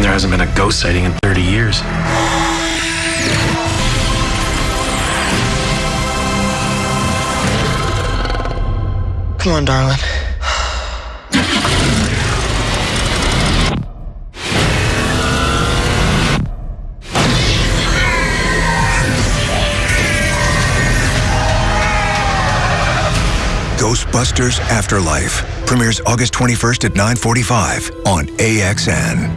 There hasn't been a ghost sighting in 30 years. Come on, darling. Ghostbusters Afterlife premieres August 21st at 9:45 on AXN.